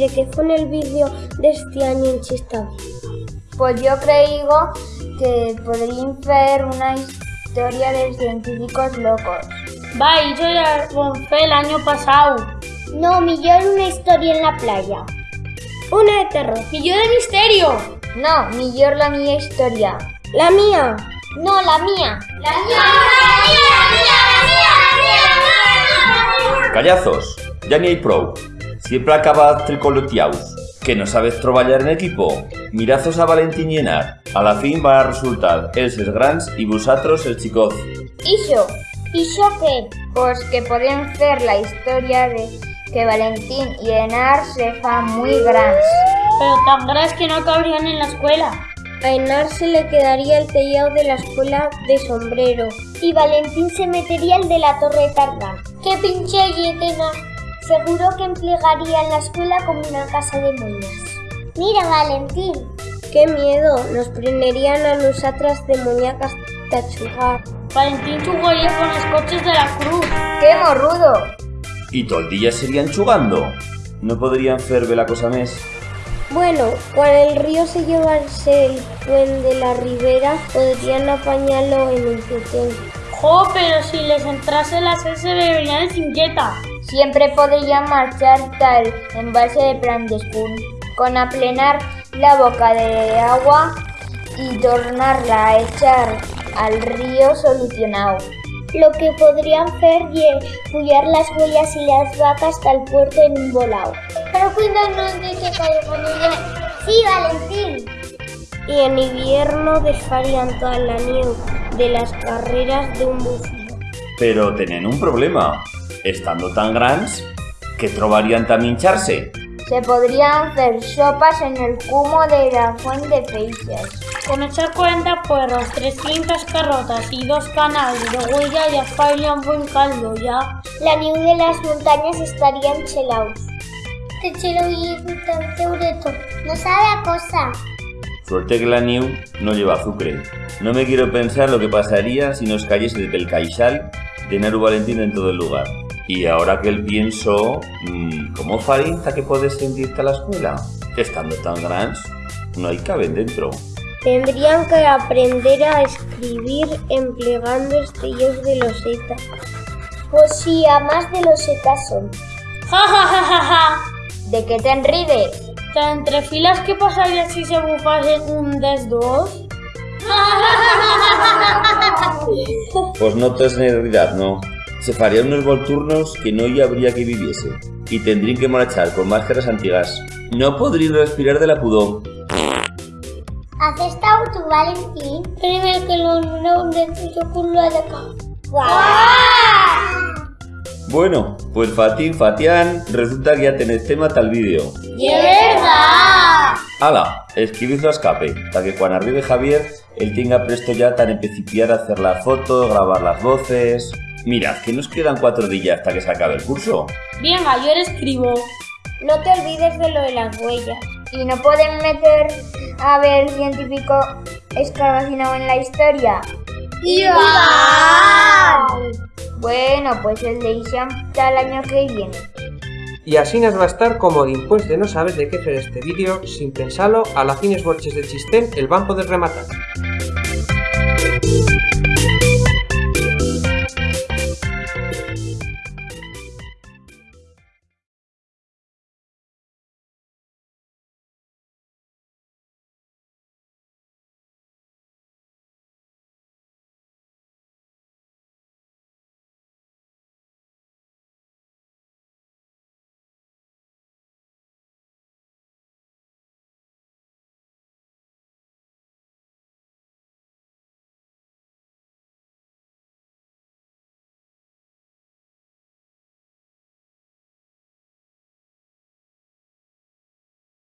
Bueno, ¿y de qué fue en el vídeo de este año en Chistavi? Pues yo creo que podría ser una historia de científicos locos. Va, yo ya fue el año pasado. No, millón una historia en la playa. Una de terror. Millón de misterio. No, millón la mía historia. La mía. No, la mía. La mía, la mía, la mía, la mía, la mía, la mía. Callazos, ya ni hay pro. Siempre acabas tricoloteaus. Que no sabes traballar en equipo? Mirazos a Valentín llenar. A la fin va a resultar els els grans y vosotros el chicoz. ¿Iso? ¿Iso qué? Pues que pueden ser la historia de que Valentín y Enar se fan muy grandes. Pero tan grandes que no cabrían en la escuela. A Enar se le quedaría el tellado de la escuela de sombrero. Y Valentín se metería el de la torre Tardán. ¡Qué pinche yetena! Seguro que emplearía la escuela como una casa de moñas. Mira, Valentín. ¡Qué miedo! Nos prenderían a nosotras de muñecas hasta chugar. Valentín chugaría con los coches de la cruz. ¡Qué morrudo! Y todo el día serían chugando. No podrían fer la cosa mes. Bueno, cuando el río se llevase el puente de la ribera, podrían apañarlo en un petén. ¡Jo, pero si les entrase la sed se beberían el cinqueta! Siempre podrían marchar tal embalse de plan de spoon, con aplenar la boca de agua y tornarla a echar al río solucionado. Lo que podrían hacer es pullar las huellas y las vacas hasta el puerto en un volado. Pero cuídanos de que caiga Sí, Valentín. Y en invierno desfarían toda la nieve de las carreras de un buceo. Pero tienen un problema. Estando tan grandes, que trobarían también hincharse? Se podrían hacer sopas en el cumo de la fuente de peixes. Con echar 40 puerros, 300 carrotas y dos canales de huella ya un buen caldo, ya. La nieve de las montañas estarían chelados. Te chelo y tan teureto. No sabe a cosa. Suerte que la New no lleva azúcar. No me quiero pensar lo que pasaría si nos cayese del caixal de Naru Valentín en todo el lugar. Y ahora que el pienso, mmm, ¿cómo farinta que puedes sentirte a la escuela? Estando tan grandes, no hay caben dentro. Tendrían que aprender a escribir empleando estellos de loseta. Pues sí, a más de losetas son. ¡Ja, ja, ja, ja, ja! ¿De qué te enrides? ¿Entre filas qué pasaría si se bufase un des dos? Pues no tes realidad, no. Se farían unos volturnos que no y habría que viviese. Y tendrían que marchar con máscaras antiguas. No podrían respirar de la pudor. ¿Has estado tu Valentín? Primero que lo no de tu culo de acá. Bueno, pues Fatín, Fatián, resulta que ya tenéis tema tal vídeo. ¡Y es verdad! ¡Hala! Escribidlo a escape, para que cuando arribe Javier, él tenga presto ya tan empecipiar a hacer la foto, grabar las voces... Mirad, que nos quedan cuatro días hasta que se acabe el curso. Venga, yo le escribo. No te olvides de lo de las huellas. ¿Y no pueden meter a ver científico escarabacinado en la historia? ¡Ya! Bueno, pues el de Isham está el año que viene. Y así nos va a estar como después de no saber de qué hacer este vídeo, sin pensarlo, a la fines borches de chistén el van poder rematar.